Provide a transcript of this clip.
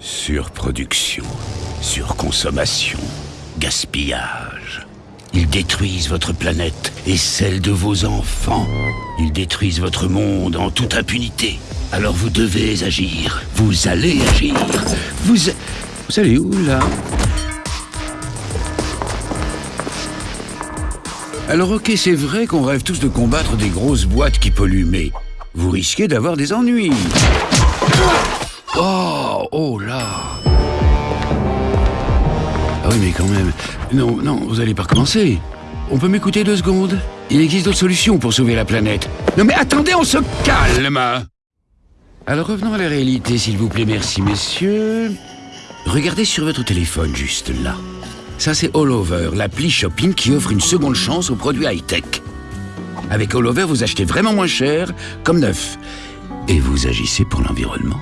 Surproduction, surconsommation, gaspillage. Ils détruisent votre planète et celle de vos enfants. Ils détruisent votre monde en toute impunité. Alors vous devez agir. Vous allez agir. Vous... Vous allez où, là? Alors ok, c'est vrai qu'on rêve tous de combattre des grosses boîtes qui polluent, mais vous risquez d'avoir des ennuis. Oh, oh là Ah oui, mais quand même... Non, non, vous allez pas recommencer. On peut m'écouter deux secondes? Il existe d'autres solutions pour sauver la planète. Non mais attendez, on se calme Alors revenons à la réalité, s'il vous plaît, merci messieurs. Regardez sur votre téléphone, juste là. Ça, c'est All Over, l'appli shopping qui offre une seconde chance aux produits high-tech. Avec All Over, vous achetez vraiment moins cher, comme neuf. Et vous agissez pour l'environnement.